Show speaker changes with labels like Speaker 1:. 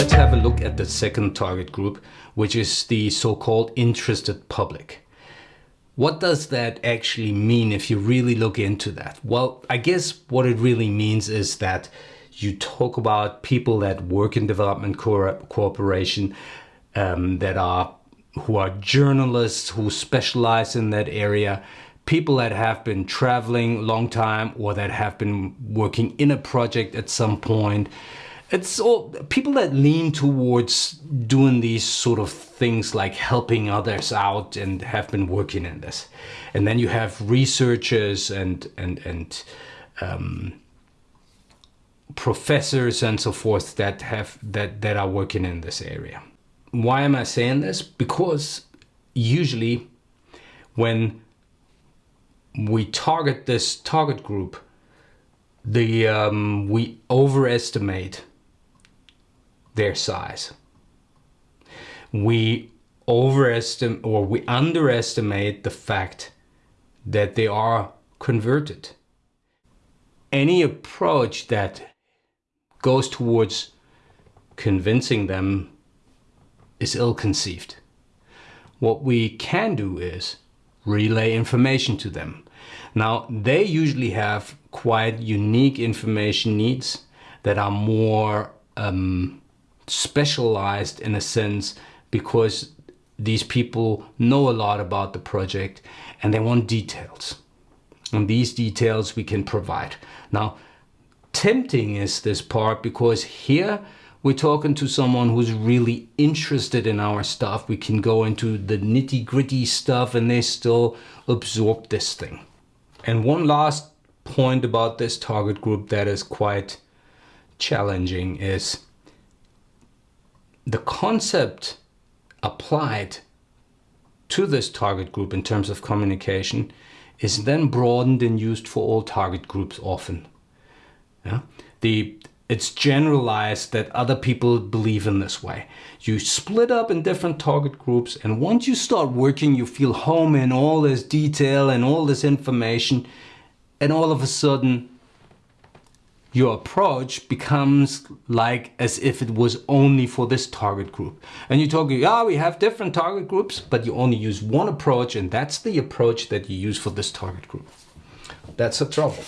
Speaker 1: let's have a look at the second target group, which is the so-called interested public. What does that actually mean if you really look into that? Well, I guess what it really means is that you talk about people that work in development co cooperation, um, that are who are journalists who specialize in that area, people that have been traveling long time or that have been working in a project at some point, it's all people that lean towards doing these sort of things like helping others out and have been working in this. And then you have researchers and and and um, professors and so forth that have that that are working in this area. Why am i saying this? Because usually when we target this target group the um, we overestimate their size. We overestimate or we underestimate the fact that they are converted. Any approach that goes towards convincing them is ill-conceived. What we can do is relay information to them. Now, they usually have quite unique information needs that are more um, specialized in a sense because these people know a lot about the project and they want details. And these details we can provide. Now, tempting is this part because here we're talking to someone who's really interested in our stuff. We can go into the nitty gritty stuff and they still absorb this thing. And one last point about this target group that is quite challenging is the concept applied to this target group in terms of communication is then broadened and used for all target groups often. Yeah? The, it's generalized that other people believe in this way. You split up in different target groups and once you start working you feel home in all this detail and all this information and all of a sudden your approach becomes like as if it was only for this target group. And you talk, yeah, we have different target groups, but you only use one approach and that's the approach that you use for this target group. That's a trouble.